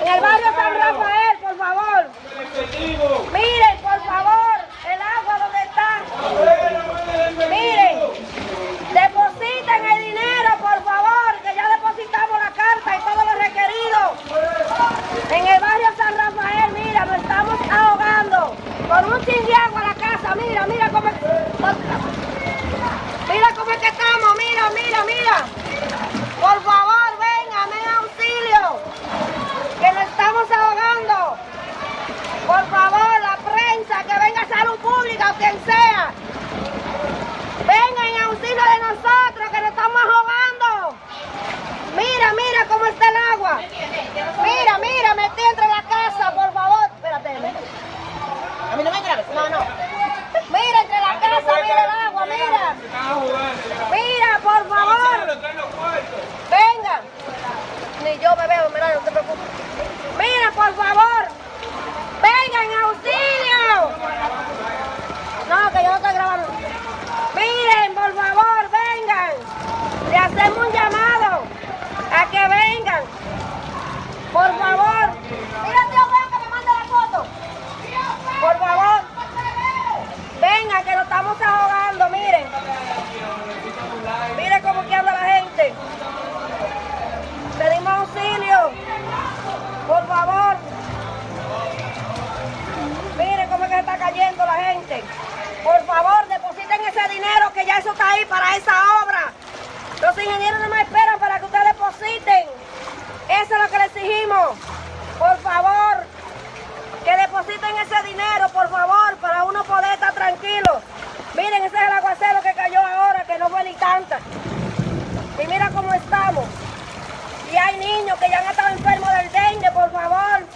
en el barrio San Rafael, por favor. Mira. A mí no me grabes. No, no. Mira, entre la casa, mira el agua, mira. Mira, por favor. Por favor. Mire cómo es que está cayendo la gente. Por favor, depositen ese dinero que ya eso está ahí para esa obra. Los ingenieros no más esperan para que ustedes depositen. Eso es lo que les exigimos. Por favor, que depositen ese dinero, por favor, para uno poder estar tranquilo. Miren, ese es el aguacero que cayó ahora, que no fue ni tanta. Que ya han estado enfermos del dengue, por favor.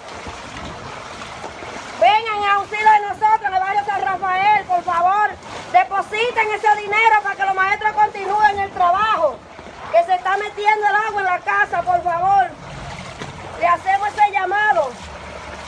Vengan en auxilio de nosotros en el barrio San Rafael, por favor. Depositen ese dinero para que los maestros continúen el trabajo. Que se está metiendo el agua en la casa, por favor. Le hacemos ese llamado.